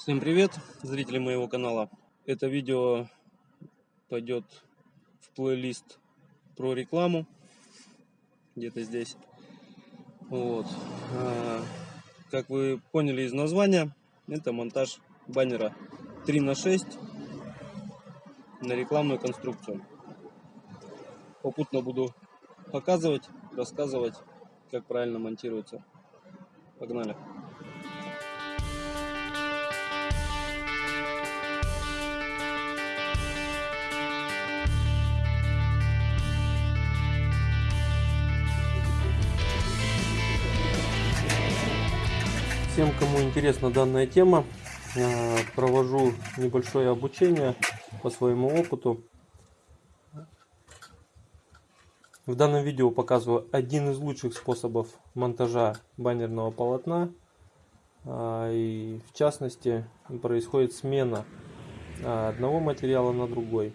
Всем привет, зрители моего канала. Это видео пойдет в плейлист про рекламу. Где-то здесь. Вот. А, как вы поняли из названия, это монтаж баннера 3 на 6 на рекламную конструкцию. Попутно буду показывать, рассказывать, как правильно монтируется. Погнали! Всем, кому интересна данная тема, э, провожу небольшое обучение по своему опыту. В данном видео показываю один из лучших способов монтажа баннерного полотна. А, и в частности происходит смена а, одного материала на другой.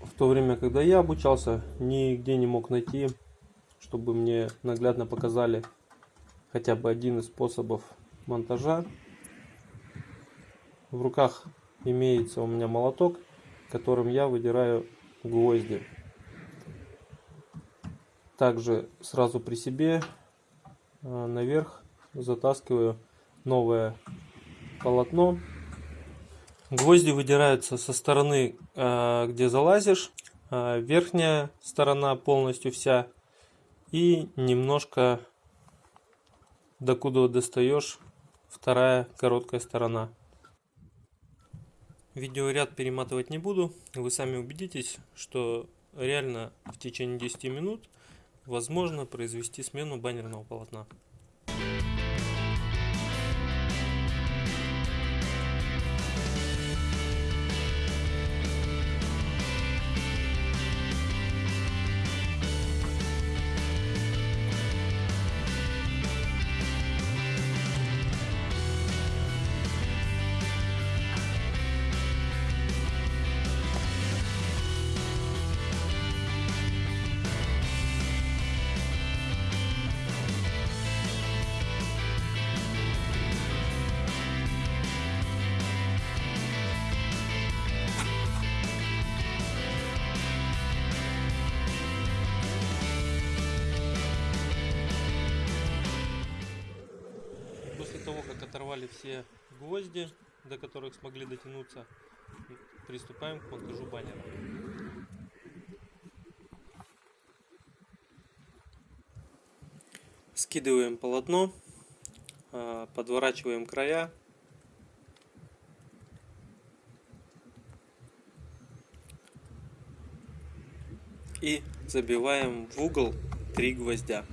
В то время, когда я обучался, нигде не мог найти, чтобы мне наглядно показали хотя бы один из способов монтажа. В руках имеется у меня молоток, которым я выдираю гвозди. Также сразу при себе э, наверх затаскиваю новое полотно. Гвозди выдираются со стороны, э, где залазишь. Э, верхняя сторона полностью вся. И немножко докуда достаешь вторая короткая сторона. Видеоряд перематывать не буду. Вы сами убедитесь, что реально в течение 10 минут возможно произвести смену баннерного полотна. Все гвозди, до которых смогли дотянуться. Приступаем к монтажу баннера. Скидываем полотно, а, подворачиваем края. И забиваем в угол три гвоздя.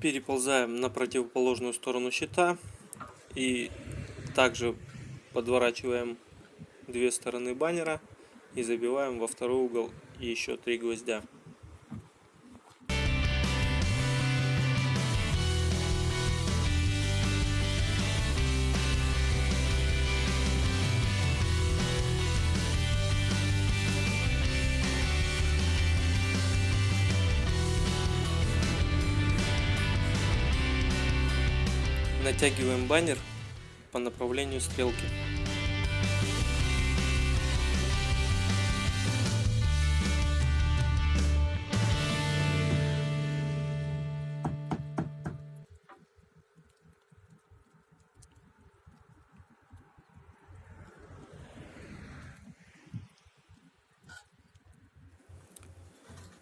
Переползаем на противоположную сторону щита и также подворачиваем две стороны баннера и забиваем во второй угол еще три гвоздя Натягиваем баннер по направлению стрелки.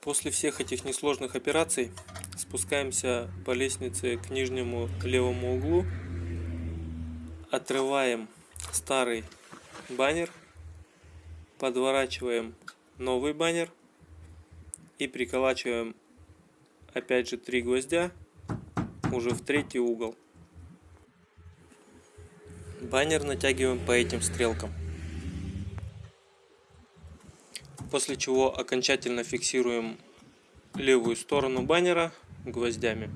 После всех этих несложных операций спускаемся по лестнице к нижнему левому углу, отрываем старый баннер, подворачиваем новый баннер и приколачиваем опять же три гвоздя уже в третий угол. Баннер натягиваем по этим стрелкам. После чего окончательно фиксируем левую сторону баннера гвоздями.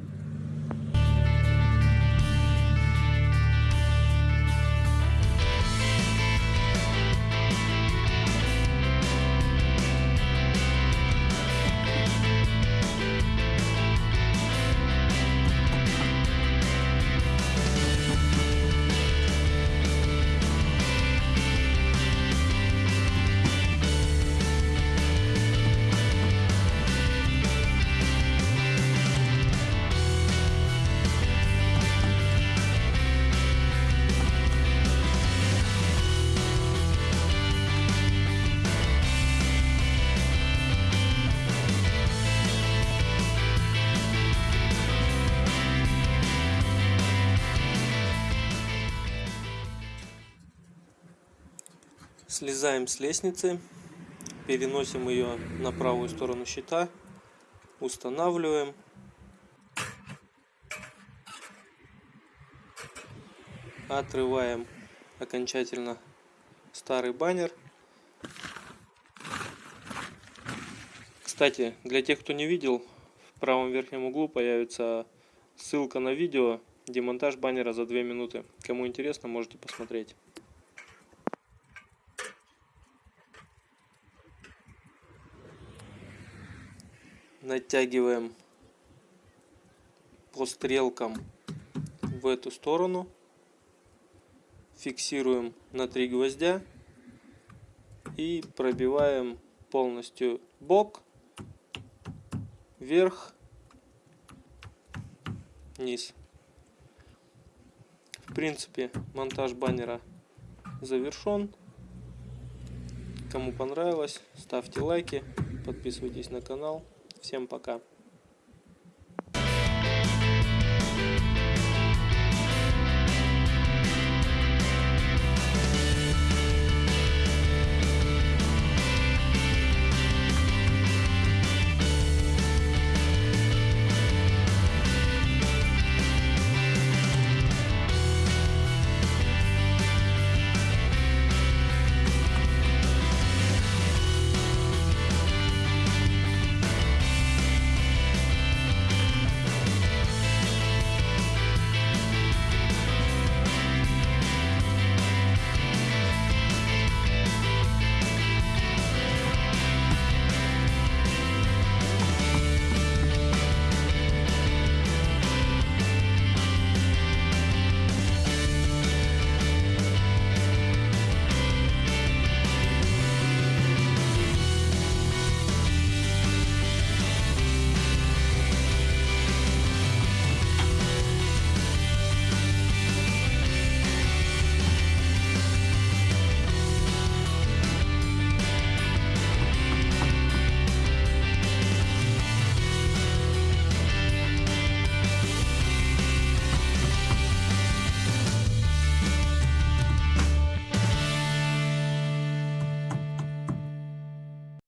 Слезаем с лестницы, переносим ее на правую сторону щита, устанавливаем. Отрываем окончательно старый баннер. Кстати, для тех, кто не видел, в правом верхнем углу появится ссылка на видео демонтаж баннера за 2 минуты. Кому интересно, можете посмотреть. Натягиваем по стрелкам в эту сторону фиксируем на три гвоздя и пробиваем полностью бок вверх низ в принципе монтаж баннера завершен кому понравилось ставьте лайки подписывайтесь на канал Всем пока.